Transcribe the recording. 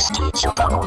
し敷ショ